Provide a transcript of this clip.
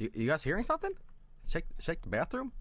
You, you guys hearing something? Shake, check the bathroom.